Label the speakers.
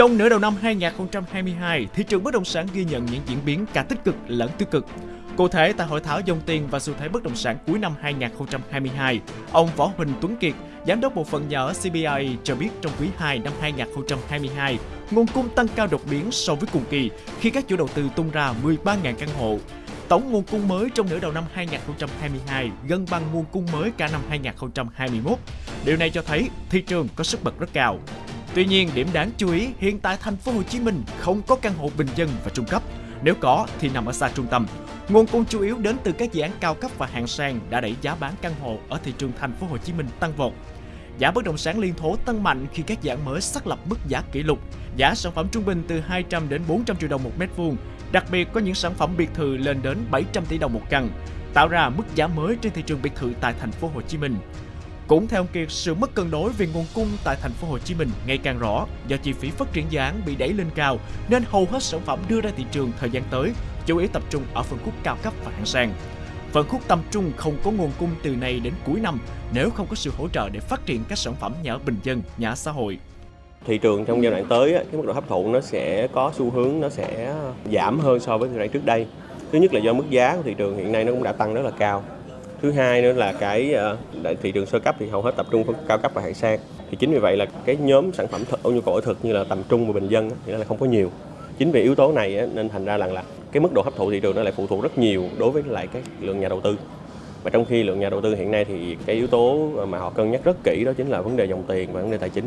Speaker 1: Trong nửa đầu năm 2022, thị trường bất động sản ghi nhận những diễn biến cả tích cực lẫn tiêu cực. Cụ thể, tại hội thảo dòng tiền và xu thế bất động sản cuối năm 2022, ông Võ Huỳnh Tuấn Kiệt, giám đốc bộ phận nhà ở CBI cho biết trong quý 2 năm 2022, nguồn cung tăng cao đột biến so với cùng kỳ khi các chủ đầu tư tung ra 13.000 căn hộ. Tổng nguồn cung mới trong nửa đầu năm 2022 gần bằng nguồn cung mới cả năm 2021. Điều này cho thấy thị trường có sức bật rất cao. Tuy nhiên, điểm đáng chú ý hiện tại thành phố Hồ Chí Minh không có căn hộ bình dân và trung cấp. Nếu có thì nằm ở xa trung tâm. Nguồn cung chủ yếu đến từ các dự án cao cấp và hạng sang đã đẩy giá bán căn hộ ở thị trường thành phố Hồ Chí Minh tăng vọt. Giá bất động sản liên thố tăng mạnh khi các dự án mới xác lập mức giá kỷ lục. Giá sản phẩm trung bình từ 200 đến 400 triệu đồng một mét vuông. Đặc biệt có những sản phẩm biệt thự lên đến 700 tỷ đồng một căn, tạo ra mức giá mới trên thị trường biệt thự tại thành phố Hồ Chí Minh. Cũng theo ông Kiệt, sự mất cân đối về nguồn cung tại thành phố Hồ Chí Minh ngày càng rõ do chi phí phát triển dự án bị đẩy lên cao nên hầu hết sản phẩm đưa ra thị trường thời gian tới chủ yếu tập trung ở phân khúc cao cấp và hạng sang. Phân khúc tầm trung không có nguồn cung từ nay đến cuối năm nếu không có sự hỗ trợ để phát triển các sản phẩm nhà ở bình dân, nhà ở xã hội.
Speaker 2: Thị trường trong giai đoạn tới, cái mức độ hấp thụ nó sẽ có xu hướng nó sẽ giảm hơn so với giai đoạn trước đây. Thứ nhất là do mức giá của thị trường hiện nay nó cũng đã tăng rất là cao thứ hai nữa là cái uh, thị trường sơ cấp thì hầu hết tập trung cao cấp và hạng sang. Thì chính vì vậy là cái nhóm sản phẩm thực, nhu cầu thực như là tầm trung và bình dân thì nó là không có nhiều. Chính vì yếu tố này nên thành ra rằng là cái mức độ hấp thụ thị trường nó lại phụ thuộc rất nhiều đối với lại cái lượng nhà đầu tư. Và trong khi lượng nhà đầu tư hiện nay thì cái yếu tố mà họ cân nhắc rất kỹ đó chính là vấn đề dòng tiền và vấn đề tài chính.